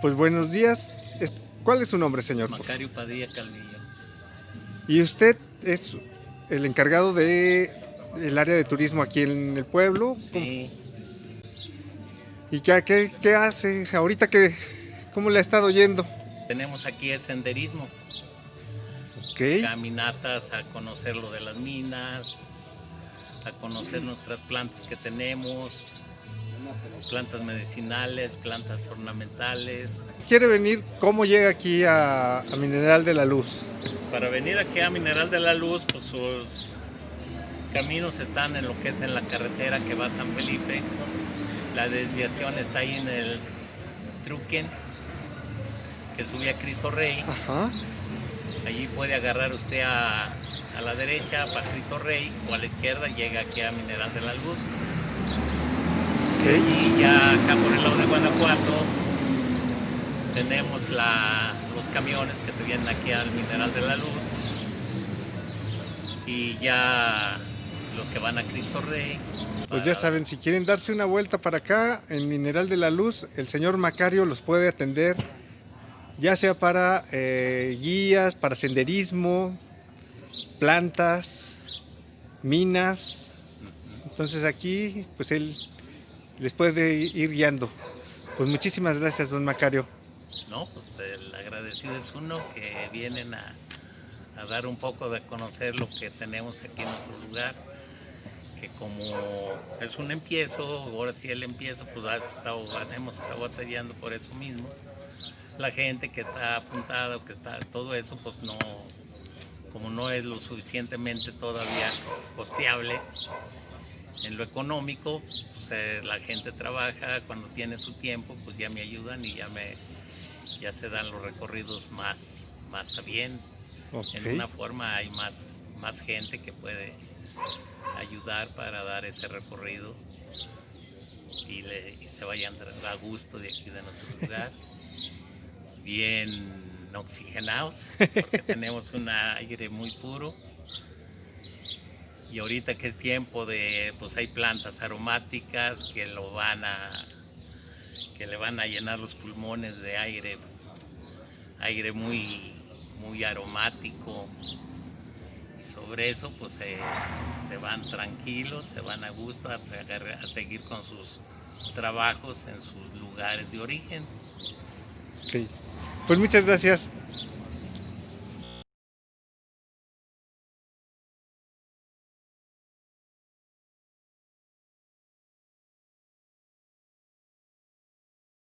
pues buenos días. ¿Cuál es su nombre, señor? Macario Padilla Calvillo. Y usted es el encargado de el área de turismo aquí en el pueblo. Sí, ¿Y qué, qué hace ahorita que cómo le ha estado yendo? tenemos aquí el senderismo, Ok. caminatas a conocer lo de las minas, a conocer nuestras plantas que tenemos, plantas medicinales, plantas ornamentales. Quiere venir, ¿cómo llega aquí a, a Mineral de la Luz? Para venir aquí a Mineral de la Luz, pues sus caminos están en lo que es en la carretera que va a San Felipe. La desviación está ahí en el Truquen, que sube a Cristo Rey. Ajá. Allí puede agarrar usted a, a la derecha para Cristo Rey o a la izquierda llega aquí a Mineral de la Luz. Y ya acá por el lado de Guanajuato tenemos la- los camiones que te vienen aquí al Mineral de la Luz. Y ya los que van a Cristo Rey. Pues ya saben, si quieren darse una vuelta para acá, en Mineral de la Luz, el señor Macario los puede atender, ya sea para eh, guías, para senderismo, plantas, minas. Entonces aquí, pues él les puede ir guiando. Pues muchísimas gracias, don Macario. No, pues el agradecido es uno que vienen a, dar un poco de conocer lo que tenemos aquí en nuestro lugar, que como es un empiezo, ahora sí el empiezo, pues hemos estado batallando por eso mismo. La gente que está apuntada, que está, todo eso, pues no, como no es lo suficientemente todavía costeable en lo económico, pues eh, la gente trabaja, cuando tiene su tiempo, pues ya me ayudan y ya me, ya se dan los recorridos más, más a bien. En una forma hay más, más gente que puede ayudar para dar ese recorrido y, le- y se vayan a gusto de aquí de nuestro lugar. Bien oxigenados, porque tenemos un aire muy puro. Y ahorita que es tiempo de, pues hay plantas aromáticas que lo van a, que le van a llenar los pulmones de aire, aire muy, muy aromático. Y sobre eso, pues se, van tranquilos, se van a gusto a, seguir con sus trabajos en sus lugares de origen. Ok. Pues muchas gracias.